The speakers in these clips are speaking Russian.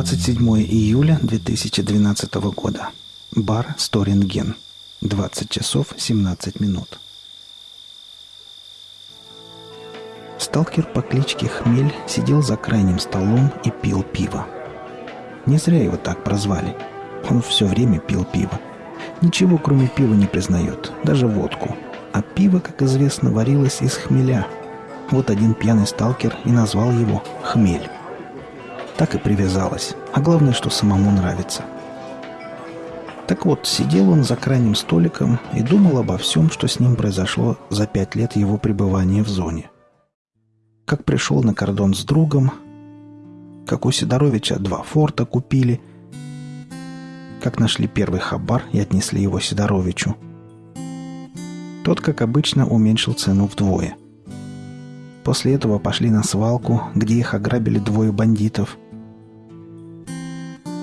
27 июля 2012 года. Бар Сторинген. 20 часов 17 минут. Сталкер по кличке Хмель сидел за крайним столом и пил пиво. Не зря его так прозвали. Он все время пил пиво. Ничего, кроме пива, не признает, даже водку. А пиво, как известно, варилось из хмеля. Вот один пьяный сталкер и назвал его «Хмель» так и привязалась. А главное, что самому нравится. Так вот, сидел он за крайним столиком и думал обо всем, что с ним произошло за пять лет его пребывания в зоне. Как пришел на кордон с другом, как у Сидоровича два форта купили, как нашли первый хабар и отнесли его Сидоровичу. Тот, как обычно, уменьшил цену вдвое. После этого пошли на свалку, где их ограбили двое бандитов –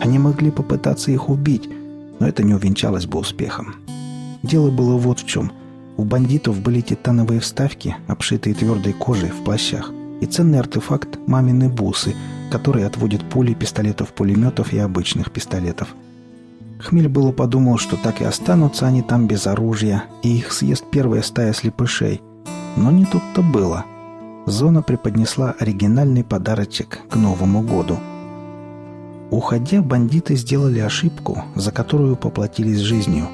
они могли попытаться их убить, но это не увенчалось бы успехом. Дело было вот в чем. У бандитов были титановые вставки, обшитые твердой кожей в плащах, и ценный артефакт «мамины бусы», который отводит пули пистолетов-пулеметов и обычных пистолетов. Хмель было подумал, что так и останутся они там без оружия, и их съест первая стая слепышей. Но не тут-то было. Зона преподнесла оригинальный подарочек к Новому году – Уходя, бандиты сделали ошибку, за которую поплатились жизнью.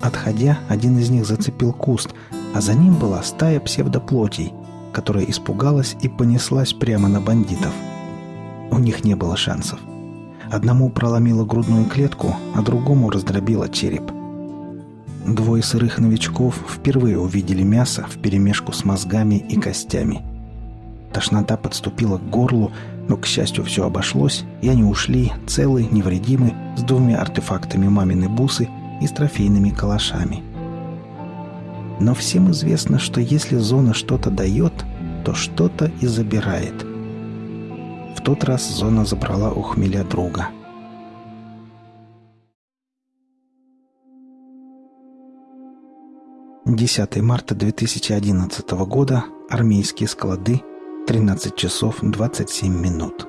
Отходя, один из них зацепил куст, а за ним была стая псевдоплотей, которая испугалась и понеслась прямо на бандитов. У них не было шансов. Одному проломило грудную клетку, а другому раздробило череп. Двое сырых новичков впервые увидели мясо вперемешку с мозгами и костями. Тошнота подступила к горлу, но, к счастью, все обошлось, и они ушли, целы, невредимы, с двумя артефактами мамины бусы и с трофейными калашами. Но всем известно, что если зона что-то дает, то что-то и забирает. В тот раз зона забрала у хмеля друга. Десятое марта 2011 года. Армейские склады. 13 часов 27 минут.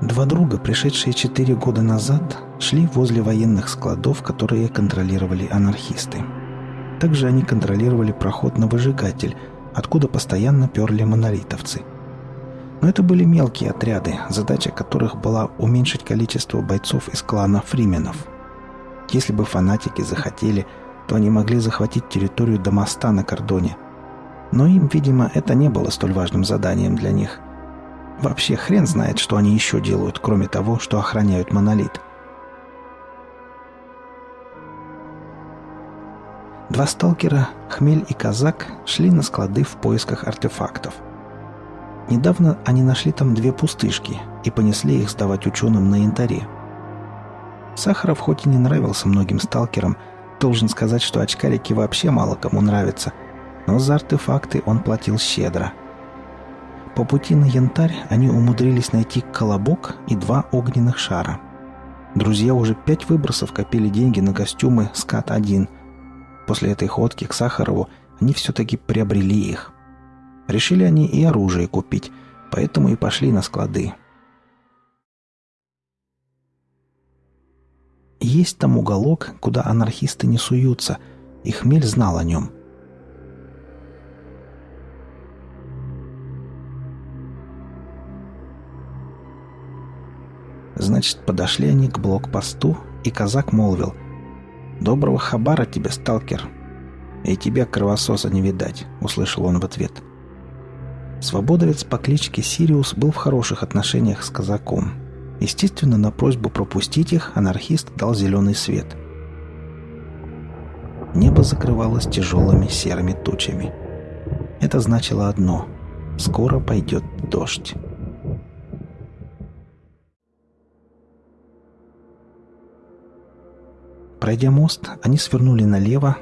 Два друга, пришедшие четыре года назад, шли возле военных складов, которые контролировали анархисты. Также они контролировали проход на выжигатель, откуда постоянно перли монолитовцы. Но это были мелкие отряды, задача которых была уменьшить количество бойцов из клана фрименов. Если бы фанатики захотели – то они могли захватить территорию до моста на кордоне. Но им, видимо, это не было столь важным заданием для них. Вообще хрен знает, что они еще делают, кроме того, что охраняют монолит. Два сталкера, Хмель и Казак, шли на склады в поисках артефактов. Недавно они нашли там две пустышки и понесли их сдавать ученым на янтаре. Сахаров хоть и не нравился многим сталкерам, должен сказать, что очкарики вообще мало кому нравятся, но за артефакты он платил щедро. По пути на янтарь они умудрились найти колобок и два огненных шара. Друзья уже пять выбросов копили деньги на костюмы «Скат-1», После этой ходки к Сахарову они все-таки приобрели их. Решили они и оружие купить, поэтому и пошли на склады. Есть там уголок, куда анархисты не суются, и Хмель знал о нем. Значит, подошли они к блокпосту, и казак молвил — «Доброго хабара тебе, сталкер!» «И тебя, кровососа, не видать», — услышал он в ответ. Свободовец по кличке Сириус был в хороших отношениях с казаком. Естественно, на просьбу пропустить их анархист дал зеленый свет. Небо закрывалось тяжелыми серыми тучами. Это значило одно — скоро пойдет дождь. Пройдя мост, они свернули налево,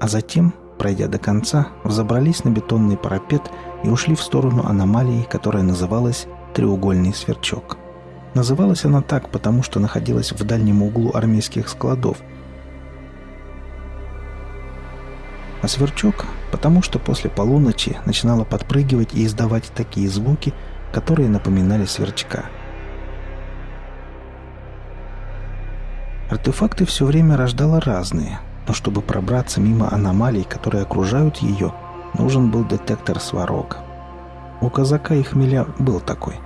а затем, пройдя до конца, взобрались на бетонный парапет и ушли в сторону аномалии, которая называлась «Треугольный сверчок». Называлась она так, потому что находилась в дальнем углу армейских складов. А сверчок, потому что после полуночи начинала подпрыгивать и издавать такие звуки, которые напоминали сверчка – Артефакты все время рождала разные, но чтобы пробраться мимо аномалий, которые окружают ее, нужен был детектор сварог. У казака и хмеля был такой.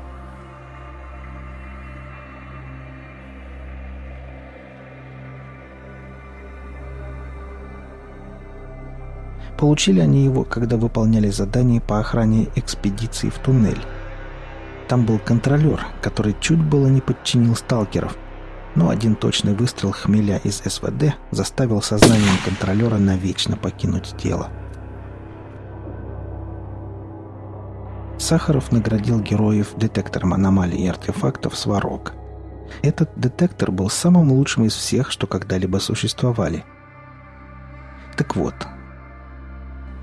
Получили они его, когда выполняли задание по охране экспедиции в туннель. Там был контролер, который чуть было не подчинил сталкеров – но один точный выстрел хмеля из СВД заставил сознание контролера навечно покинуть тело. Сахаров наградил героев детектором аномалий и артефактов «Сварог». Этот детектор был самым лучшим из всех, что когда-либо существовали. Так вот,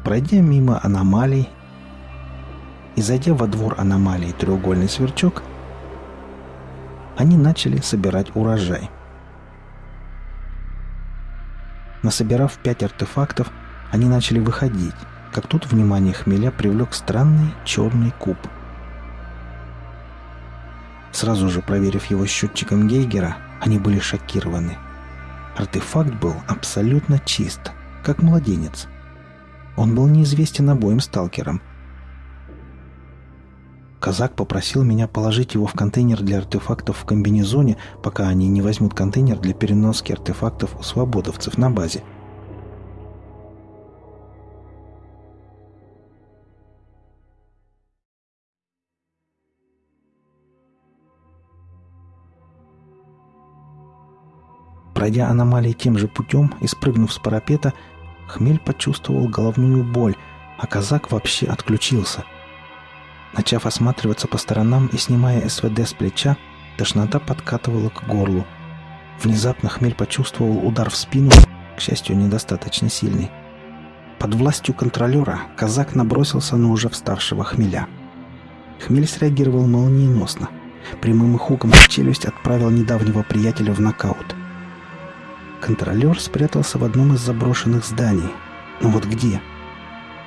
пройдя мимо аномалий и зайдя во двор аномалии треугольный сверчок – они начали собирать урожай. Насобирав пять артефактов, они начали выходить, как тут внимание хмеля привлек странный черный куб. Сразу же проверив его счетчиком Гейгера, они были шокированы. Артефакт был абсолютно чист, как младенец. Он был неизвестен обоим сталкерам – Казак попросил меня положить его в контейнер для артефактов в комбинезоне, пока они не возьмут контейнер для переноски артефактов у свободовцев на базе. Пройдя аномалии тем же путем и спрыгнув с парапета, Хмель почувствовал головную боль, а казак вообще отключился – Начав осматриваться по сторонам и снимая СВД с плеча, тошнота подкатывала к горлу. Внезапно хмель почувствовал удар в спину, к счастью, недостаточно сильный. Под властью контролера казак набросился на уже вставшего хмеля. Хмель среагировал молниеносно. Прямым хуком в челюсть отправил недавнего приятеля в нокаут. Контролер спрятался в одном из заброшенных зданий. Но вот где?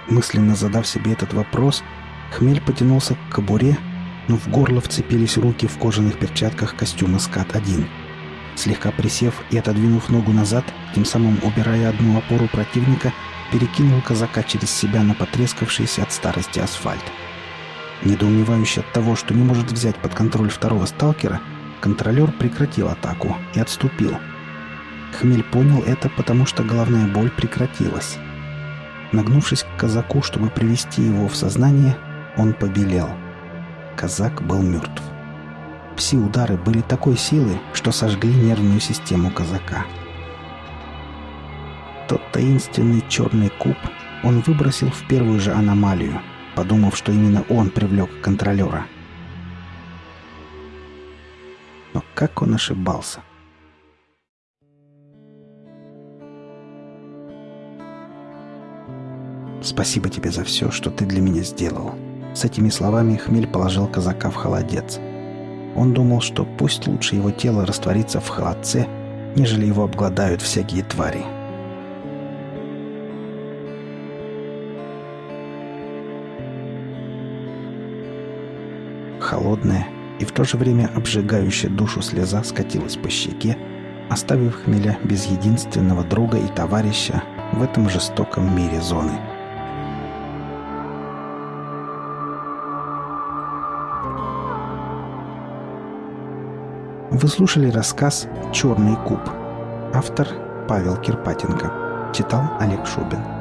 Мысленно задав себе этот вопрос, Хмель потянулся к кобуре, но в горло вцепились руки в кожаных перчатках костюма «Скат-1». Слегка присев и отодвинув ногу назад, тем самым убирая одну опору противника, перекинул казака через себя на потрескавшийся от старости асфальт. Недоумевающий от того, что не может взять под контроль второго сталкера, контролер прекратил атаку и отступил. Хмель понял это, потому что головная боль прекратилась. Нагнувшись к казаку, чтобы привести его в сознание, он побелел. Казак был мертв. Пси-удары были такой силы, что сожгли нервную систему казака. тот таинственный черный куб он выбросил в первую же аномалию, подумав, что именно он привлек контролера. Но как он ошибался? «Спасибо тебе за все, что ты для меня сделал». С этими словами Хмель положил казака в холодец. Он думал, что пусть лучше его тело растворится в холодце, нежели его обгладают всякие твари. Холодная и в то же время обжигающая душу слеза скатилась по щеке, оставив Хмеля без единственного друга и товарища в этом жестоком мире зоны. Вы слушали рассказ «Черный куб». Автор Павел Кирпатенко. Читал Олег Шубин.